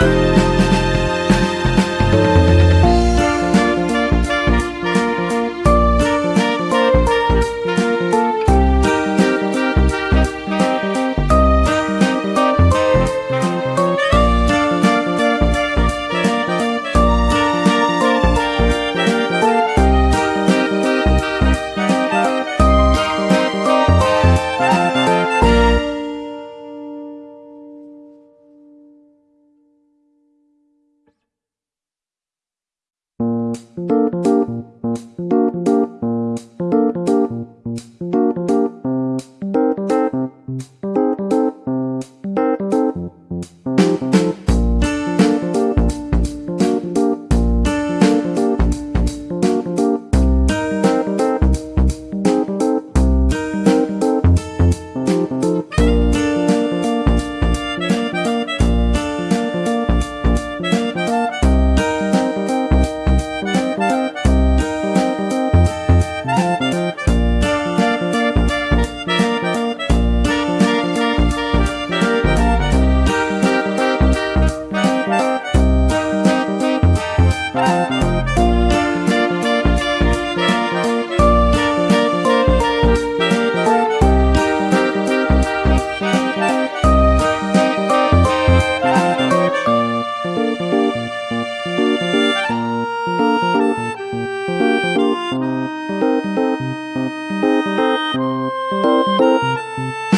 you Música